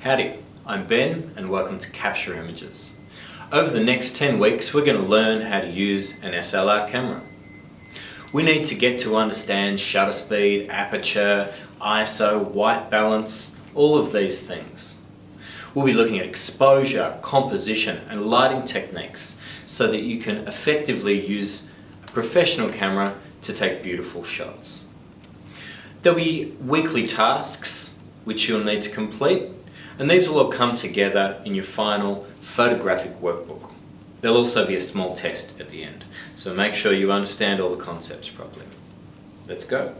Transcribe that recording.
Howdy, I'm Ben and welcome to Capture Images. Over the next 10 weeks we're going to learn how to use an SLR camera. We need to get to understand shutter speed, aperture, ISO, white balance, all of these things. We'll be looking at exposure, composition and lighting techniques so that you can effectively use a professional camera to take beautiful shots. There'll be weekly tasks which you'll need to complete and these will all come together in your final photographic workbook. There'll also be a small test at the end, so make sure you understand all the concepts properly. Let's go.